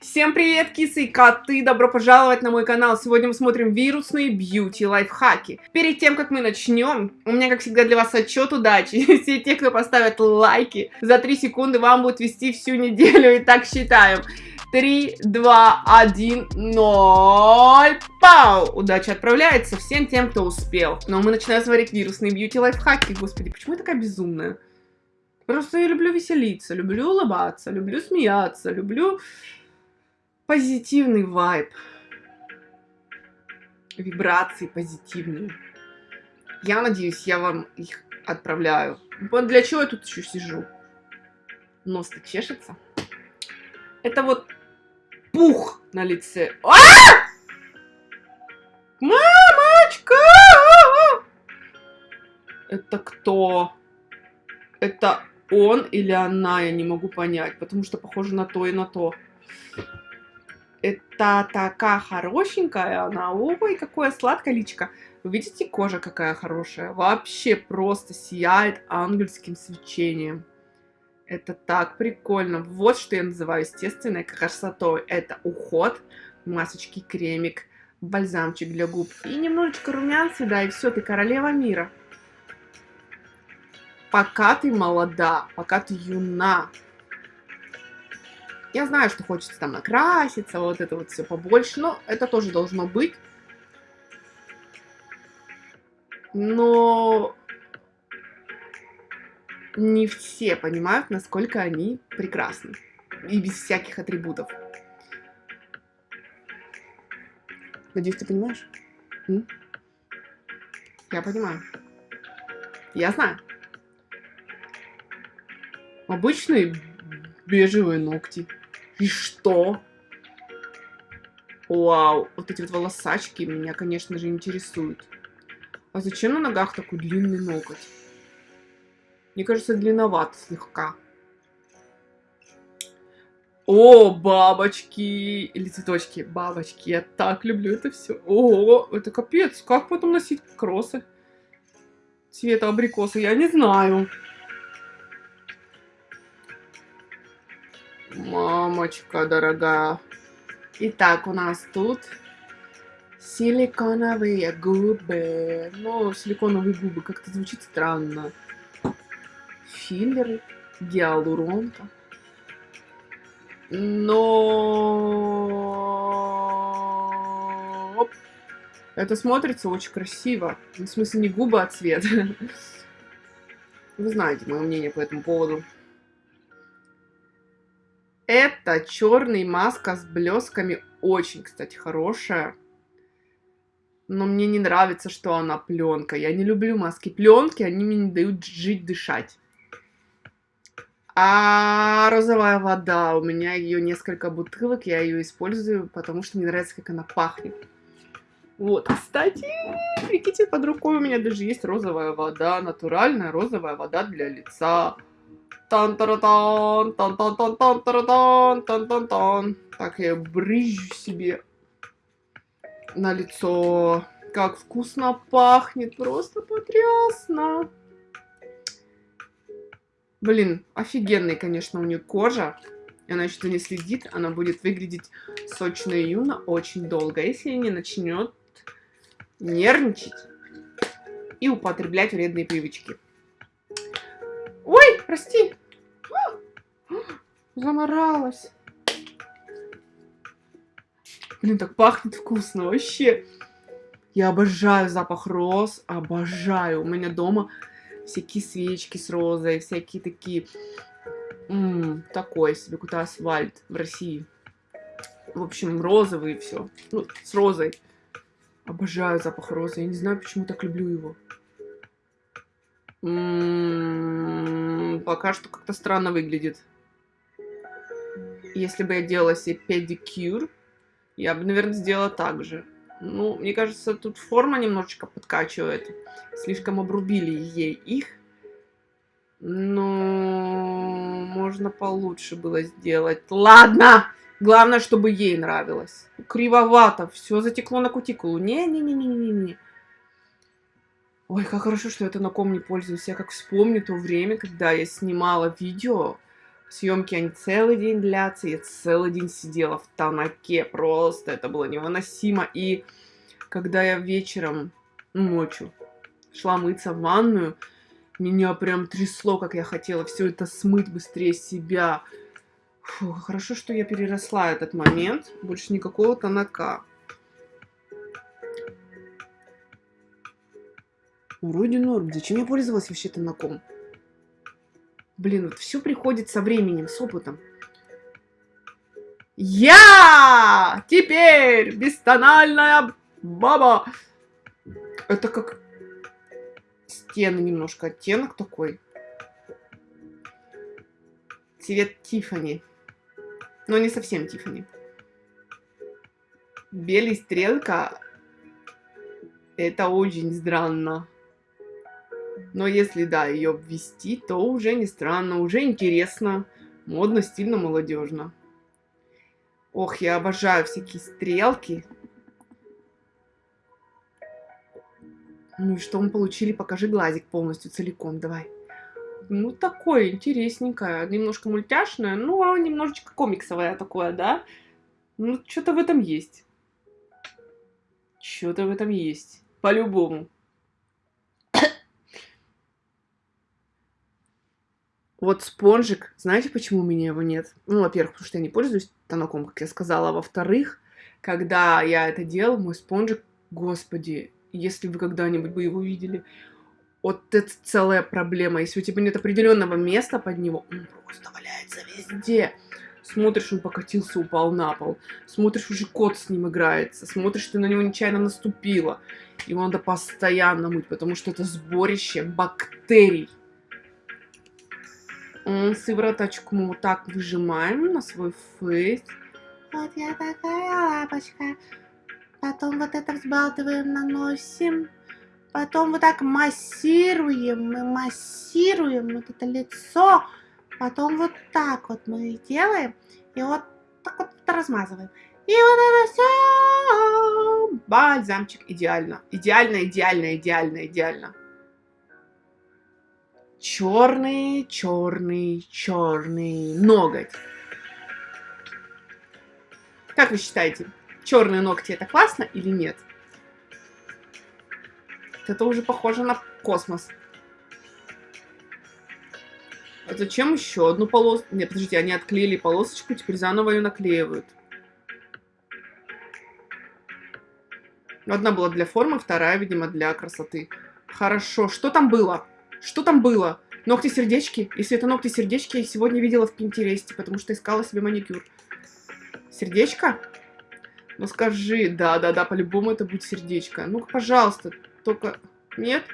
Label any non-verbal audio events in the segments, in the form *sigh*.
Всем привет, кисы и коты! Добро пожаловать на мой канал! Сегодня мы смотрим вирусные бьюти лайфхаки. Перед тем, как мы начнем, у меня, как всегда, для вас отчет удачи. *laughs* Все те, кто поставят лайки, за 3 секунды вам будет вести всю неделю. И так считаем. 3, 2, 1, 0. Пау! Удача отправляется всем тем, кто успел. Но мы начинаем смотреть вирусные бьюти лайфхаки. Господи, почему я такая безумная? Просто я люблю веселиться, люблю улыбаться, люблю смеяться, люблю позитивный вайб. Вибрации позитивные. Я надеюсь, я вам их отправляю. Для чего я тут еще сижу? Нос-то чешется. Это вот пух на лице. А! Мамочка! Это кто? Это он или она, я не могу понять, потому что похоже на то и на то. Это такая хорошенькая она. Ой, какое сладкое личико. Вы видите, кожа какая хорошая? Вообще просто сияет ангельским свечением. Это так прикольно. Вот что я называю естественной красотой. Это уход, масочки, кремик, бальзамчик для губ. И немножечко румян сюда, и все, ты королева мира. Пока ты молода, пока ты юна, я знаю, что хочется там накраситься, вот это вот все побольше, но это тоже должно быть. Но не все понимают, насколько они прекрасны. И без всяких атрибутов. Надеюсь, ты понимаешь? М? Я понимаю. Я знаю. Обычные бежевые ногти. И что? Вау, вот эти вот волосачки меня, конечно же, интересуют. А зачем на ногах такой длинный ноготь? Мне кажется, длинноват слегка. О, бабочки или цветочки. Бабочки, я так люблю это все. О, это капец. Как потом носить кроссы? Цвета абрикоса, я не знаю. Мамочка дорогая. Итак, у нас тут силиконовые губы. Ну, силиконовые губы как-то звучит странно. Филлеры, гиалуронка. Но... Это смотрится очень красиво. В смысле, не губы, а цвет. *laughs* Вы знаете мое мнение по этому поводу. Это черный маска с блесками. Очень, кстати, хорошая. Но мне не нравится, что она пленка. Я не люблю маски пленки, они мне не дают жить, дышать. А розовая вода, у меня ее несколько бутылок, я ее использую, потому что мне нравится, как она пахнет. Вот, кстати, прикиньте, под рукой у меня даже есть розовая вода, натуральная розовая вода для лица тан тан тан тан тан тан тан тан тан тан тан Так, я брызжу себе на лицо. Как вкусно пахнет, просто потрясно. Блин, офигенная, конечно, у нее кожа. и Она что-то не следит, она будет выглядеть сочно и юно очень долго, а если не начнет нервничать и употреблять вредные привычки. Прости, *gasps* Заморалась. Блин, так пахнет вкусно вообще. Я обожаю запах роз, обожаю. У меня дома всякие свечки с розой, всякие такие... М -м, такой себе какой-то асфальт в России. В общем, розовый и все. Ну, с розой. Обожаю запах розы. Я не знаю, почему так люблю его. М -м, пока что как-то странно выглядит если бы я делала себе педикюр, я бы, наверное, сделала так же. Ну, мне кажется, тут форма немножечко подкачивает. Слишком обрубили ей их. Но можно получше было сделать. Ладно! Главное, чтобы ей нравилось. Кривовато. Все затекло на кутикулу. Не-не-не-не-не-не. Ой, как хорошо, что я это на ком не пользуюсь. Я как вспомню то время, когда я снимала видео Съемки, они целый день длятся. Я целый день сидела в тонаке. Просто это было невыносимо. И когда я вечером, ночью, шла мыться в ванную, меня прям трясло, как я хотела все это смыть быстрее себя. Фу, хорошо, что я переросла этот момент. Больше никакого тонака. Вроде норм. Зачем я пользовалась вообще тонаком? Блин, вот все приходит со временем, с опытом. Я теперь бестональная баба. Это как стены немножко, оттенок такой. Цвет Тифани. Но не совсем Тифани. Белый стрелка. Это очень странно. Но если, да, ее ввести, то уже не странно, уже интересно, модно, стильно, молодежно. Ох, я обожаю всякие стрелки. Ну и что мы получили? Покажи глазик полностью, целиком, давай. Ну, такое интересненькое, немножко мультяшное, ну, немножечко комиксовое такое, да? Ну, что-то в этом есть. Что-то в этом есть. По-любому. Вот спонжик, знаете, почему у меня его нет? Ну, во-первых, потому что я не пользуюсь тонаком, как я сказала. Во-вторых, когда я это делал, мой спонжик, господи, если вы когда-нибудь бы его видели, вот это целая проблема. Если у тебя нет определенного места под него, он просто валяется везде. Смотришь, он покатился, упал на пол. Смотришь, уже кот с ним играется. Смотришь, ты на него нечаянно наступила. Его надо постоянно мыть, потому что это сборище бактерий. Сывороточку мы вот так выжимаем на свой фейс. Вот я такая лапочка. Потом вот это взбалтываем, наносим. Потом вот так массируем, мы массируем вот это лицо. Потом вот так вот мы делаем. И вот так вот размазываем. И вот это все. Бальзамчик. Идеально. Идеально, идеально, идеально, идеально черный, черный, черный ноготь. Как вы считаете, черные ногти это классно или нет? Это уже похоже на космос. А зачем еще одну полоску? Нет, подождите, они отклеили полосочку, теперь заново ее наклеивают. Одна была для формы, вторая, видимо, для красоты. Хорошо, что там было? Что там было? Ногти-сердечки? Если это ногти-сердечки, я сегодня видела в Пинтересте, потому что искала себе маникюр. Сердечко? Ну скажи, да-да-да, по-любому это будет сердечко. Ну-ка, пожалуйста, только... Нет?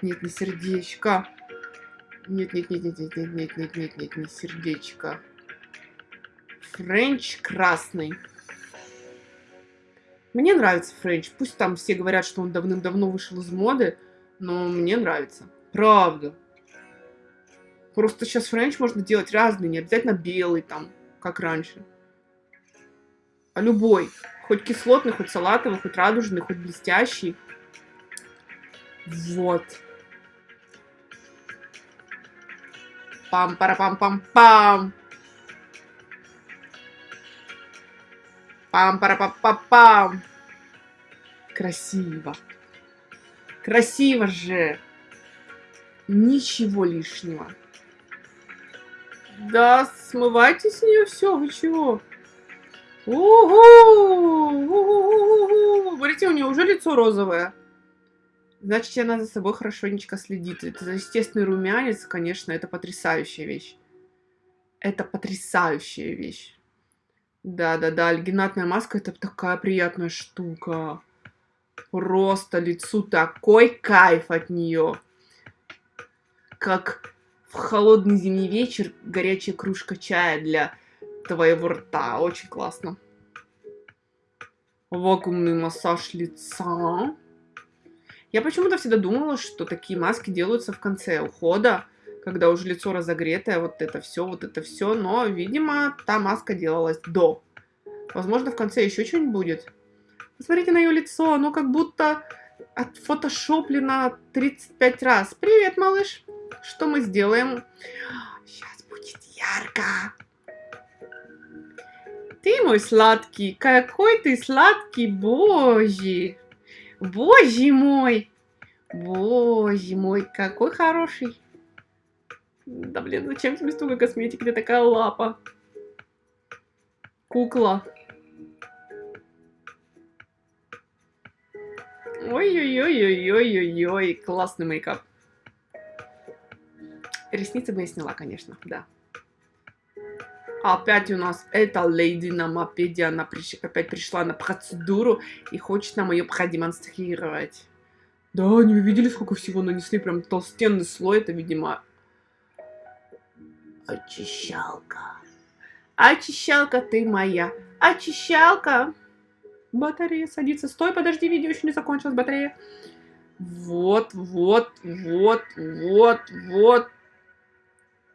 Нет, не сердечко. Нет, нет, нет, нет, нет, нет, нет, нет, нет, нет, не сердечко. Френч красный. Мне нравится френч. Пусть там все говорят, что он давным-давно вышел из моды, но мне нравится. Правда. Просто сейчас френч можно делать разный, не обязательно белый там, как раньше. А любой. Хоть кислотный, хоть салатовый, хоть радужный, хоть блестящий. Вот. Пам-пара-пам-пам-пам. Пам-пара-пам-пам-пам. Красиво. Красиво же. Ничего лишнего. Да, смывайте с нее все, вы чего? Угу! Смотрите, у нее уже лицо розовое. Значит, она за собой хорошенечко следит. Это естественный румянец, конечно, это потрясающая вещь. Это потрясающая вещь. Да-да-да, альгинатная маска это такая приятная штука. Просто лицу такой кайф от нее как в холодный зимний вечер горячая кружка чая для твоего рта. Очень классно. Вакуумный массаж лица. Я почему-то всегда думала, что такие маски делаются в конце ухода, когда уже лицо разогретое, вот это все, вот это все. Но, видимо, та маска делалась до. Возможно, в конце еще что-нибудь будет. Посмотрите на ее лицо, оно как будто отфотошоплено 35 раз. Привет, малыш! Что мы сделаем? Сейчас будет ярко. Ты мой сладкий, какой ты сладкий, боже. Боже мой. Боже мой, какой хороший. Да блин, зачем тебе столько косметики, где такая лапа? Кукла. Ой-ой-ой-ой-ой-ой-ой, классный мейкап. Ресницы бы я сняла, конечно, да. Опять у нас эта леди на мопеде, она приш... опять пришла на процедуру и хочет нам ее продемонстрировать. Да, они видели, сколько всего нанесли, прям толстенный слой, это, видимо, Очищалка. Очищалка ты моя. Очищалка. Батарея садится. Стой, подожди, видео еще не закончилось, батарея. Вот, вот, вот, вот, вот.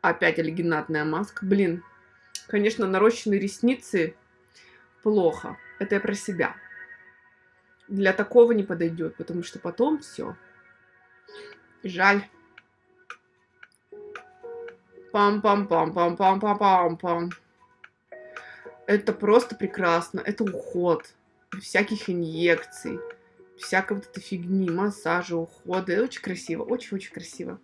Опять аллигинатная маска. Блин, конечно, нарощенные ресницы плохо. Это я про себя. Для такого не подойдет, потому что потом все. Жаль. Пам-пам-пам-пам-пам-пам-пам-пам. Это просто прекрасно. Это уход. Всяких инъекций. Всякой вот этой фигни, массажа, ухода. Очень красиво, очень-очень красиво.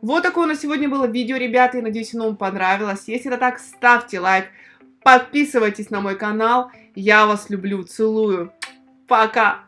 Вот такое у нас сегодня было видео, ребята. И надеюсь, оно вам понравилось. Если это так, ставьте лайк. Подписывайтесь на мой канал. Я вас люблю, целую. Пока.